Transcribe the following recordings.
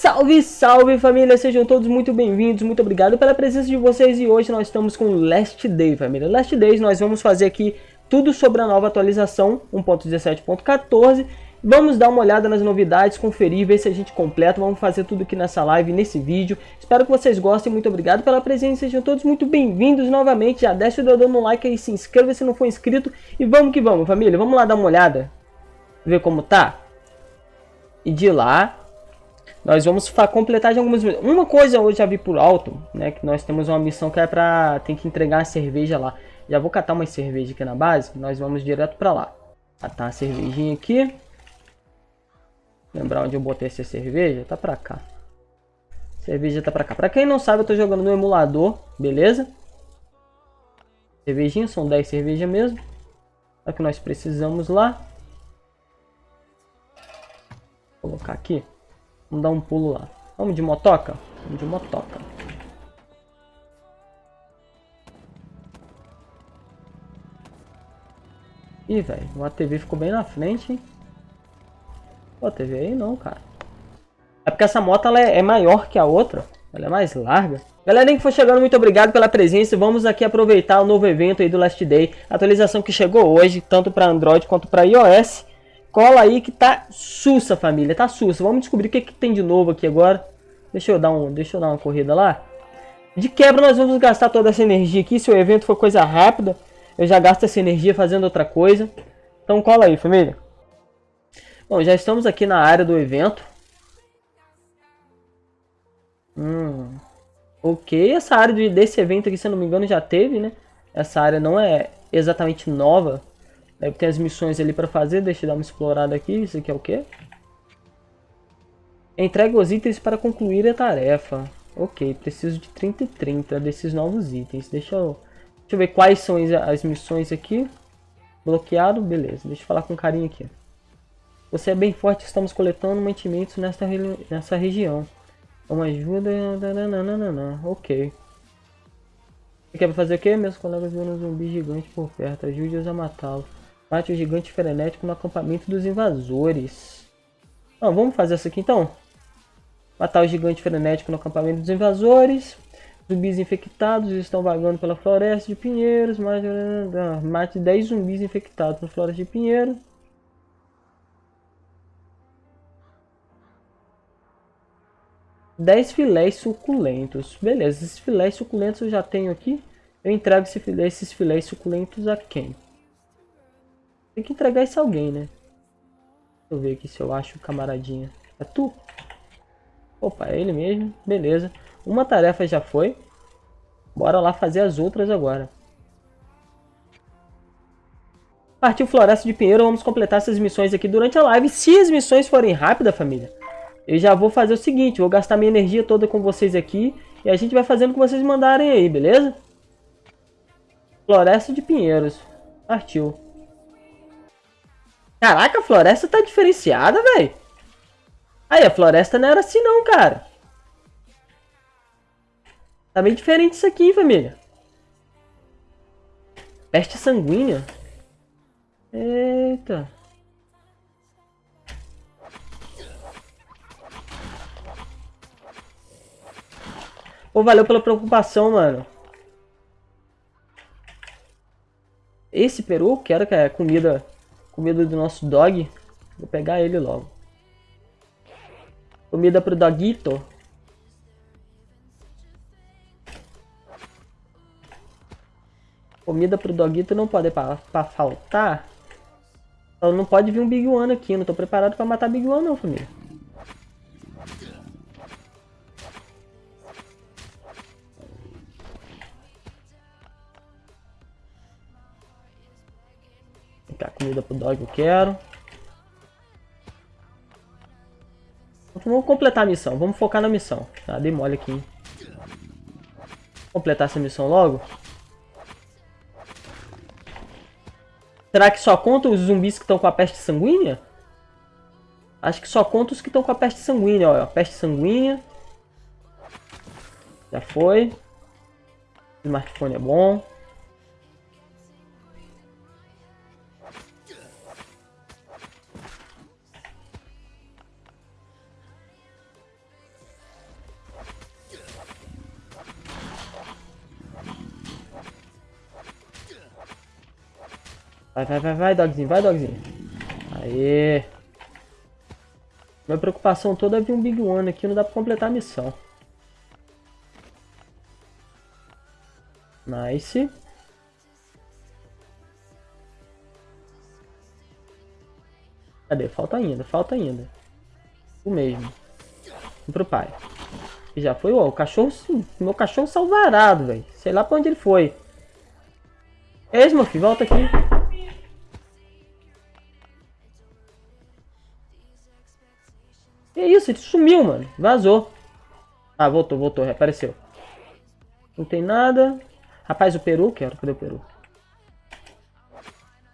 Salve, salve família, sejam todos muito bem-vindos, muito obrigado pela presença de vocês e hoje nós estamos com Last Day família. Last Days nós vamos fazer aqui tudo sobre a nova atualização 1.17.14 Vamos dar uma olhada nas novidades, conferir, ver se a gente completa. Vamos fazer tudo aqui nessa live, nesse vídeo. Espero que vocês gostem. Muito obrigado pela presença. Sejam todos muito bem-vindos novamente. Já deixa o dedo no like aí, se inscreva se não for inscrito. E vamos que vamos, família. Vamos lá dar uma olhada. Ver como tá. E de lá, nós vamos completar de algumas... Uma coisa eu já vi por alto, né? Que nós temos uma missão que é pra... Tem que entregar a cerveja lá. Já vou catar uma cerveja aqui na base. Nós vamos direto pra lá. Catar a cervejinha aqui. Lembrar onde eu botei essa cerveja? Tá pra cá. Cerveja tá pra cá. Pra quem não sabe, eu tô jogando no emulador, beleza? Cervejinha, são 10 cervejas mesmo. É que nós precisamos lá. Vou colocar aqui. Vamos dar um pulo lá. Vamos de motoca? Vamos de motoca. Ih, velho, o ATV ficou bem na frente, hein? Pô, TV aí não, cara. É porque essa moto ela é, é maior que a outra. Ela é mais larga. Galera que for chegando, muito obrigado pela presença. Vamos aqui aproveitar o novo evento aí do Last Day. Atualização que chegou hoje, tanto para Android quanto para iOS. Cola aí que tá sussa, família. Tá sussa. Vamos descobrir o que, que tem de novo aqui agora. Deixa eu, dar um, deixa eu dar uma corrida lá. De quebra, nós vamos gastar toda essa energia aqui. Se o evento for coisa rápida, eu já gasto essa energia fazendo outra coisa. Então cola aí, família. Bom, já estamos aqui na área do evento. Hum, ok, essa área de, desse evento aqui, se eu não me engano, já teve, né? Essa área não é exatamente nova. Deve ter as missões ali para fazer. Deixa eu dar uma explorada aqui. Isso aqui é o quê? Entregue os itens para concluir a tarefa. Ok, preciso de 30 e 30 desses novos itens. Deixa eu, deixa eu ver quais são as missões aqui. Bloqueado, beleza. Deixa eu falar com carinho aqui. Você é bem forte, estamos coletando mantimentos nesta, nessa região. Uma ajuda... Nananana. Ok. Você quer fazer o quê? Meus colegas viram um zumbi gigante por perto. Ajude-os a matá-lo. Mate o gigante frenético no acampamento dos invasores. Não, vamos fazer isso aqui então. Matar o gigante frenético no acampamento dos invasores. Zumbis infectados estão vagando pela floresta de pinheiros. Mate, mate 10 zumbis infectados na floresta de pinheiros. 10 filés suculentos. Beleza, esses filés suculentos eu já tenho aqui. Eu entrego esses filés suculentos a quem? Tem que entregar isso a alguém, né? Deixa eu ver aqui se eu acho o camaradinha. É tu? Opa, é ele mesmo. Beleza. Uma tarefa já foi. Bora lá fazer as outras agora. Partiu Floresta de Pinheiro. Vamos completar essas missões aqui durante a live. Se as missões forem rápidas, família, eu já vou fazer o seguinte, vou gastar minha energia toda com vocês aqui e a gente vai fazendo o que vocês mandarem aí, beleza? Floresta de Pinheiros. Partiu. Caraca, a floresta tá diferenciada, velho. Aí, a floresta não era assim não, cara. Tá bem diferente isso aqui, família. Peste sanguínea. Eita. Pô, valeu pela preocupação, mano. Esse peru, quero que é comida, comida do nosso dog. Vou pegar ele logo. Comida pro dogito. Comida pro dogito não pode pra, faltar. Não pode vir um Big One aqui. Não tô preparado pra matar Big One não, família. Cá, comida pro dog eu quero. Vamos completar a missão. Vamos focar na missão. Tá, dei mole aqui. Completar essa missão logo. Será que só conta os zumbis que estão com a peste sanguínea? Acho que só conta os que estão com a peste sanguínea. Ó, peste sanguínea. Já foi. O smartphone é bom. Vai, vai, vai, vai, dogzinho, vai, dogzinho. Aê. Minha preocupação toda é vir um Big One aqui, não dá pra completar a missão. Nice. Cadê? Falta ainda, falta ainda. O mesmo. Vem pro pai. E já foi, ó, o cachorro, meu cachorro salvarado, velho. Sei lá pra onde ele foi. Ei, meu filho, volta aqui. Que isso? Ele sumiu, mano. Vazou. Ah, voltou, voltou, reapareceu. Não tem nada. Rapaz, o peru, quero. Cadê o peru?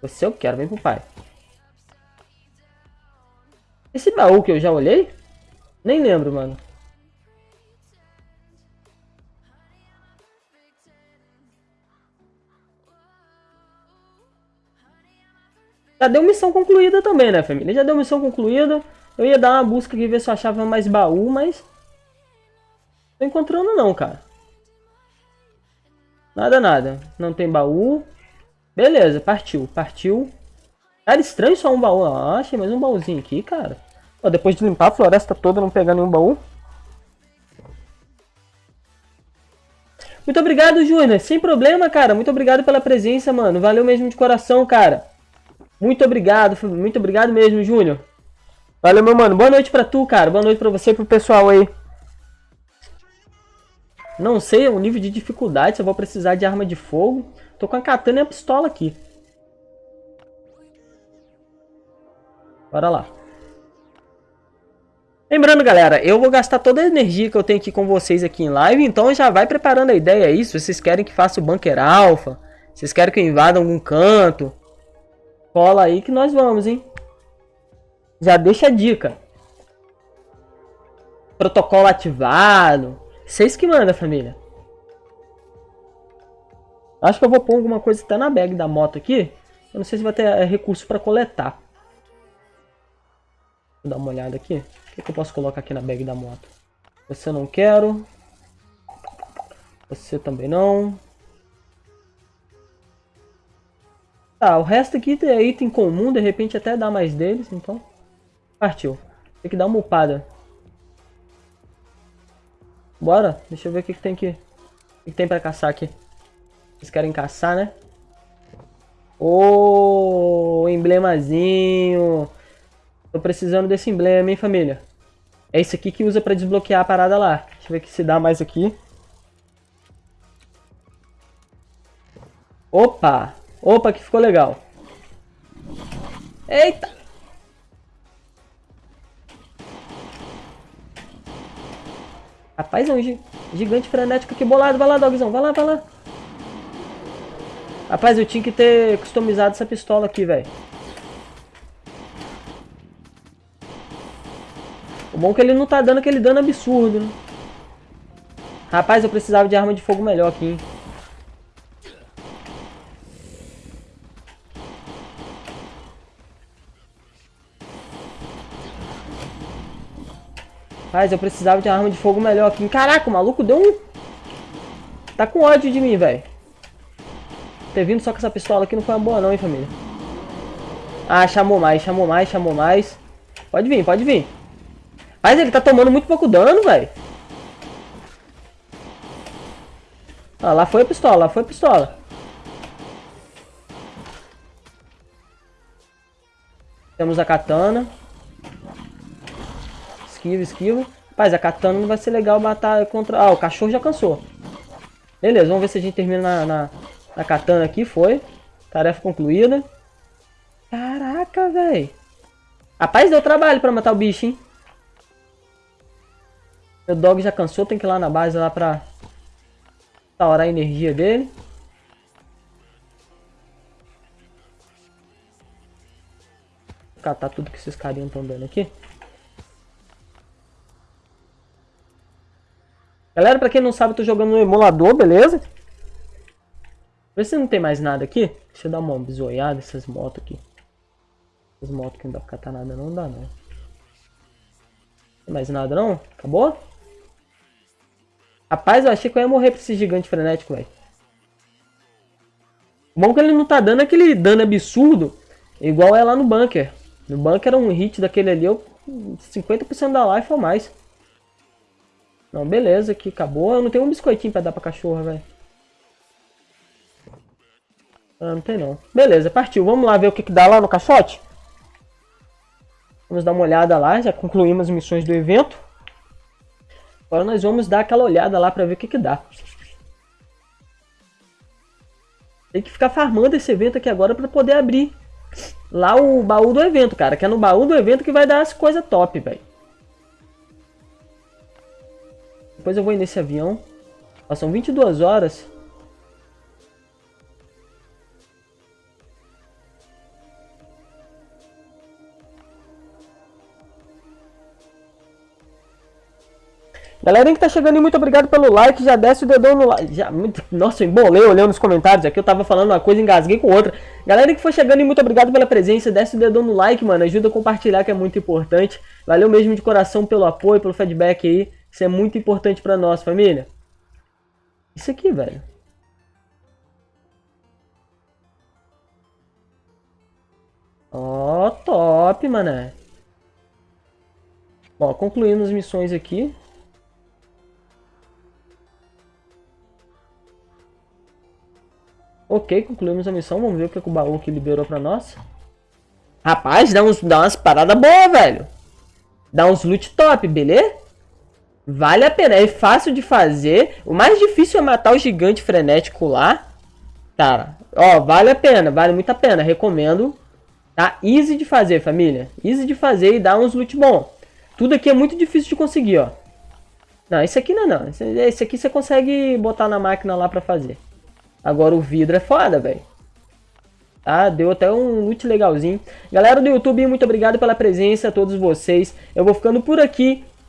Você eu quero, vem pro pai. Esse baú que eu já olhei? Nem lembro, mano. Já deu missão concluída também, né, família? Já deu missão concluída. Eu ia dar uma busca aqui, ver se eu achava mais baú, mas... Não tô encontrando não, cara. Nada, nada. Não tem baú. Beleza, partiu, partiu. Cara, estranho só um baú. Ah, achei mais um baúzinho aqui, cara. Ó, depois de limpar a floresta toda, não pegar nenhum baú. Muito obrigado, Júnior. Sem problema, cara. Muito obrigado pela presença, mano. Valeu mesmo de coração, cara. Muito obrigado. Muito obrigado mesmo, Júnior. Valeu, meu mano. Boa noite pra tu, cara. Boa noite pra você e pro pessoal aí. Não sei o nível de dificuldade, se eu vou precisar de arma de fogo. Tô com a katana e a pistola aqui. Bora lá. Lembrando, galera, eu vou gastar toda a energia que eu tenho aqui com vocês aqui em live, então já vai preparando a ideia aí, se vocês querem que faça o bunker se vocês querem que eu invada algum canto, cola aí que nós vamos, hein? Já deixa a dica. Protocolo ativado. Vocês que mandam, família. Acho que eu vou pôr alguma coisa até na bag da moto aqui. Eu não sei se vai ter é, recurso para coletar. Vou dar uma olhada aqui. O que, que eu posso colocar aqui na bag da moto? Você não quero. Você também não. Tá, o resto aqui é item comum, de repente até dá mais deles, então. Partiu. Tem que dar uma upada. Bora, deixa eu ver o que, que tem aqui. O que, que tem pra caçar aqui. Vocês querem caçar, né? Ô, oh, emblemazinho. Tô precisando desse emblema, hein, família? É esse aqui que usa pra desbloquear a parada lá. Deixa eu ver se dá mais aqui. Opa! Opa, que ficou legal. Eita! Rapaz, é um gigante frenético aqui bolado. Vai lá, dogzão. Vai lá, vai lá. Rapaz, eu tinha que ter customizado essa pistola aqui, velho. O bom é que ele não tá dando aquele dano absurdo, né? Rapaz, eu precisava de arma de fogo melhor aqui, hein? Rapaz, eu precisava de arma de fogo melhor aqui. Caraca, o maluco deu um... Tá com ódio de mim, velho. Ter vindo só com essa pistola aqui não foi uma boa não, hein, família. Ah, chamou mais, chamou mais, chamou mais. Pode vir, pode vir. Mas ele tá tomando muito pouco dano, velho. Ah, lá foi a pistola, lá foi a pistola. Temos a katana. Esquiva, esquiva. Rapaz, a katana não vai ser legal matar contra... Ah, o cachorro já cansou. Beleza, vamos ver se a gente termina na, na, na katana aqui. Foi. Tarefa concluída. Caraca, velho. Rapaz, deu trabalho pra matar o bicho, hein? Meu dog já cansou, tem que ir lá na base lá pra restaurar a energia dele. Vou catar tudo que esses carinhos estão dando aqui. Galera, pra quem não sabe, eu tô jogando no emulador, beleza? Vê se não tem mais nada aqui. Deixa eu dar uma bisoiada essas motos aqui. Essas motos que não dá pra catar nada, não dá não. Tem mais nada não? Acabou? Rapaz, eu achei que eu ia morrer pra esse gigante frenético, velho. Bom que ele não tá dando aquele dano absurdo, igual é lá no bunker. No bunker um hit daquele ali, eu 50% da life ou mais. Não, beleza, aqui acabou. Eu não tenho um biscoitinho pra dar pra cachorra, velho. Ah, não tem não. Beleza, partiu. Vamos lá ver o que, que dá lá no caixote? Vamos dar uma olhada lá, já concluímos as missões do evento. Agora nós vamos dar aquela olhada lá pra ver o que, que dá. Tem que ficar farmando esse evento aqui agora pra poder abrir lá o baú do evento, cara. Que é no baú do evento que vai dar as coisas top, velho. Depois eu vou ir nesse avião. Ó, são 22 horas. Galera que tá chegando aí, muito obrigado pelo like, já desce o dedão no like, já, muito, nossa, eu embolei olhando nos comentários aqui, eu tava falando uma coisa, engasguei com outra. Galera que foi chegando aí, muito obrigado pela presença, desce o dedão no like, mano, ajuda a compartilhar que é muito importante. Valeu mesmo de coração pelo apoio, pelo feedback aí, isso é muito importante pra nós, família. Isso aqui, velho. Ó, oh, top, mané. Bom, concluindo as missões aqui. Ok, concluímos a missão. Vamos ver o que, é que o baú que liberou pra nós. Rapaz, dá, uns, dá umas paradas boas, velho. Dá uns loot top, beleza? Vale a pena. É fácil de fazer. O mais difícil é matar o gigante frenético lá. Cara, ó, vale a pena. Vale muito a pena. Recomendo. Tá? Easy de fazer, família. Easy de fazer e dá uns loot bom. Tudo aqui é muito difícil de conseguir, ó. Não, esse aqui não, não. Esse aqui você consegue botar na máquina lá pra fazer. Agora o vidro é foda, velho. Tá? Deu até um loot legalzinho. Galera do YouTube, muito obrigado pela presença, a todos vocês. Eu vou ficando por aqui.